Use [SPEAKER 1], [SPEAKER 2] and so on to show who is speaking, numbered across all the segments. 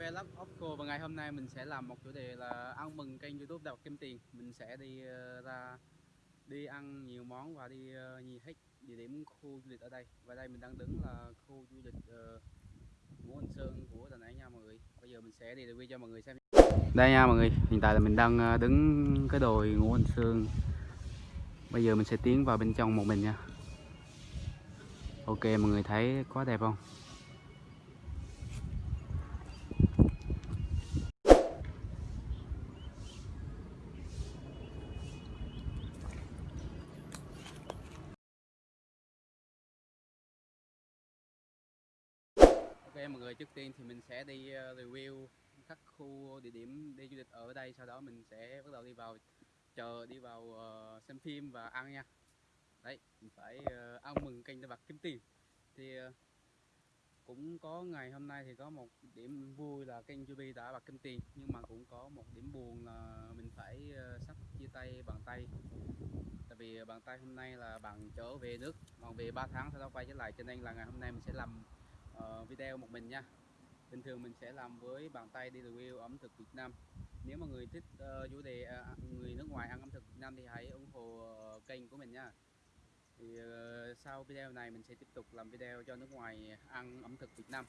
[SPEAKER 1] Vlog Opco và ngày hôm nay mình sẽ làm một chủ đề là ăn mừng kênh YouTube Đào Kim Tiền. Mình sẽ đi ờ, ra đi ăn nhiều món và đi ờ, nhìn hết địa điểm khu du lịch ở đây. Và đây mình đang đứng là khu du lịch ờ, Ngũ Hành Sơn của Đà Nẵng nha mọi người. Bây giờ mình sẽ đi review cho mọi người xem. Đây nha mọi người, hiện tại là mình đang đứng cái đồi Ngũ Hành Sơn. Bây giờ mình sẽ tiến vào bên trong một mình nha. Ok mọi người thấy quá đẹp không? Ok mọi người. Trước tiên thì mình sẽ đi ờ, review các khu địa điểm đi du lịch ở đây. Sau đó mình sẽ bắt đầu đi vào chờ đi vào uh, xem phim và ăn nha. Đấy mình phải uh, ăn mừng kênh bạc kiếm tiền. Thì uh, cũng có ngày hôm nay thì có một điểm vui là kênh Juby đã bạc kiếm tiền. Nhưng mà cũng có một điểm buồn là mình phải uh, sắp chia tay bàn tay. Tại vì bàn tay hôm nay là bạn trở về nước. Còn về 3 tháng sau đó quay trở lại. Cho nên là ngày hôm nay mình sẽ làm Ờ, video một mình nha. Bình thường mình sẽ làm với bàn tay đi review ẩm thực Việt Nam. Nếu mà người thích uh, chủ đề uh, người nước ngoài ăn ẩm thực Việt Nam thì hãy ủng hộ uh, kênh của mình nha. Thì uh, sau video này mình sẽ tiếp tục làm video cho nước ngoài ăn ẩm thực Việt Nam.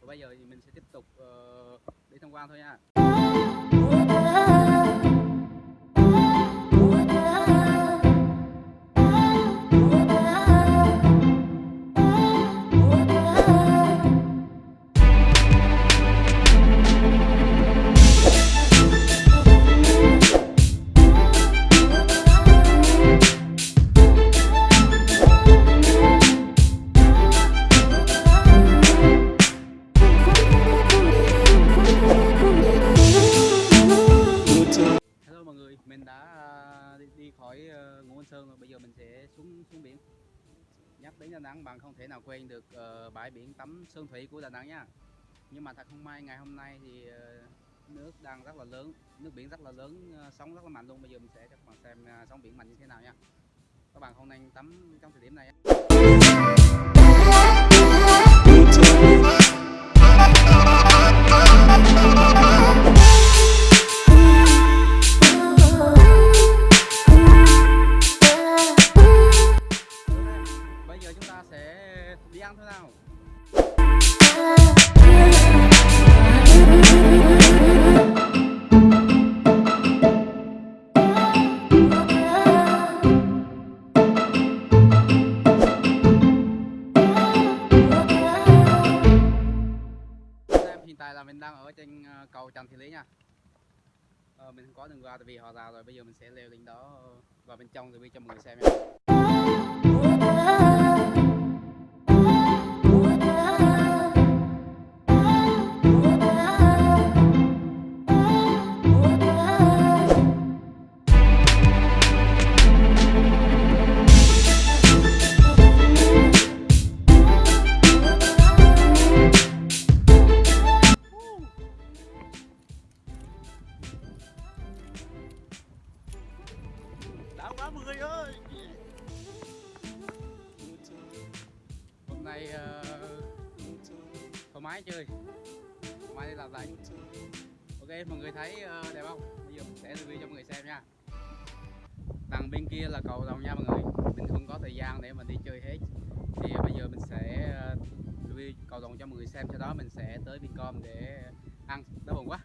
[SPEAKER 1] Và bây giờ thì mình sẽ tiếp tục uh, đi tham quan thôi nha. Mình đã à, đi, đi khỏi ờ, Ngũ Hành Sơn rồi, bây giờ mình sẽ xuống xuống biển. Nhắc đến Đà Nẵng bạn không thể nào quên được uh, bãi biển tắm Sơn Thủy của Đà Nẵng nha. Nhưng mà thật không may ngày hôm nay thì uh, nước đang rất là lớn, nước biển rất là lớn, uh, sóng rất là mạnh luôn. Bây giờ mình sẽ cho các bạn xem uh, sóng biển mạnh như thế nào nha. Các bạn không nên tắm trong thời điểm này. Nha. Ờ, mình không có đường qua tại vì họ rào rồi, bây giờ mình sẽ leo lên đó ờ, vào bên trong rồi đi cho mọi người xem nha. Thoải mái chơi, mai đi làm lại. Ok, mọi người thấy ờ, đẹp không? Bây giờ mình sẽ review cho mọi người xem nha. Đằng bên kia là cầu đồng nha mọi người. Mình không có thời gian để mình đi chơi hết. Thì bây giờ mình sẽ ờ, review cầu đồng cho mọi người xem. Sau đó mình sẽ tới Vincom để ăn. Đói bụng quá.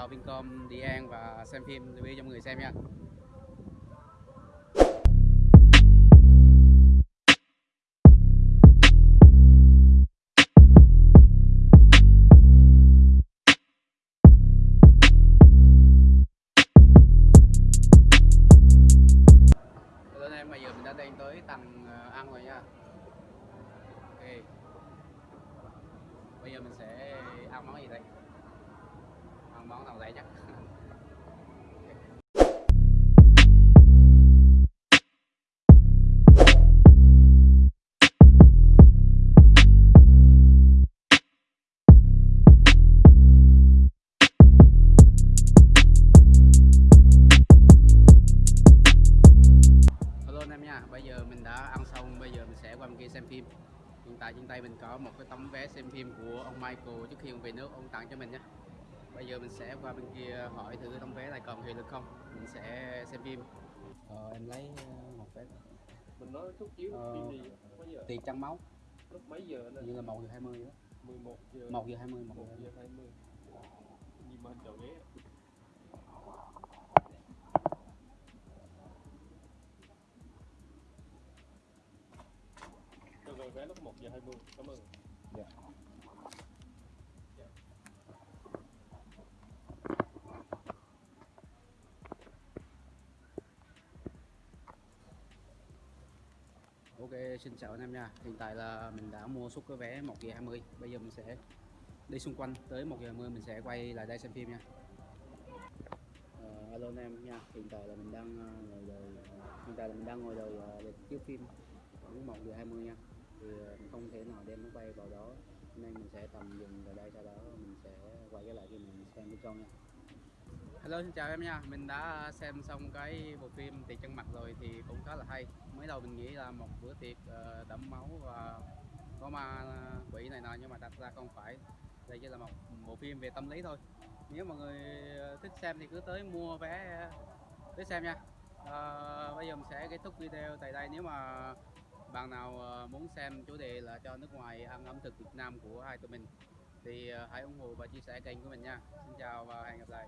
[SPEAKER 1] Vào Vincom, đi ăn và xem phim review cho mọi người xem nha. Bây giờ mình đã đến tới tầng ờ, ăn rồi nha. Ok. Bây giờ mình sẽ ăn món gì đây? không bón tàu chắc bây giờ mình đã ăn xong, bây giờ mình sẽ qua bên kia xem phim. Hiện tại trên tay mình có một cái tấm vé xem phim của ông Michael trước khi ông về nước, ông tặng cho mình nhé bây giờ mình sẽ qua bên kia hỏi thử tấm vé này còn hiệu lực không? Mình sẽ xem phim. Ờ, em lấy ờ, một vé.
[SPEAKER 2] Mình nói chút chiếu
[SPEAKER 1] Ờ.
[SPEAKER 2] phim gì mấy giờ?
[SPEAKER 1] tiền trăng máu.
[SPEAKER 2] Lúc mấy giờ nè?
[SPEAKER 1] Như là một giờ hai mươi đó.
[SPEAKER 2] 11 giờ.
[SPEAKER 1] Một giờ hai mươi một
[SPEAKER 2] 1
[SPEAKER 1] giờ
[SPEAKER 2] giờ 20 gì mà anh chọn ghế. Rồi vé lúc 1 giờ 20 cảm ơn.
[SPEAKER 1] Dạ. Ok, xin chào anh em nha. Hiện tại là mình đã mua suất cái vé 1 giờ 20. Bây giờ mình sẽ đi xung quanh tới 1 giờ 20 mình sẽ quay lại đây xem phim nha. Ờ, uh, alo anh em nha. Hiện tại là mình đang uh, ngồi đợi ờ, hiện tại là mình đang ngồi đợi ờ, lịch chiếu phim khoảng 1 giờ 20 nha. Thì uh, không thể nào đem nó quay vào đó nên mình sẽ tầm dừng tại đây sau đó mình sẽ quay trở lại khi mình xem bên trong nha. Hello xin chào em nha, mình đã xem xong cái bộ phim Tiệc chân mặt rồi thì cũng khá là hay. Mới đầu mình nghĩ là một bữa tiệc ờ, đẫm máu và có ma ờ, quỷ này nọ nhưng mà thật ra không phải. Đây chỉ là một bộ phim về tâm lý thôi. Nếu mọi người ờ, thích xem thì cứ tới mua vé tới xem nha. À, Bây giờ mình sẽ kết thúc video tại đây. Nếu mà bạn nào muốn xem chủ đề là cho nước ngoài ăn ẩm thực Việt Nam của hai tụi mình thì hãy ủng hộ và chia sẻ kênh của mình nha. Xin chào và hẹn gặp lại.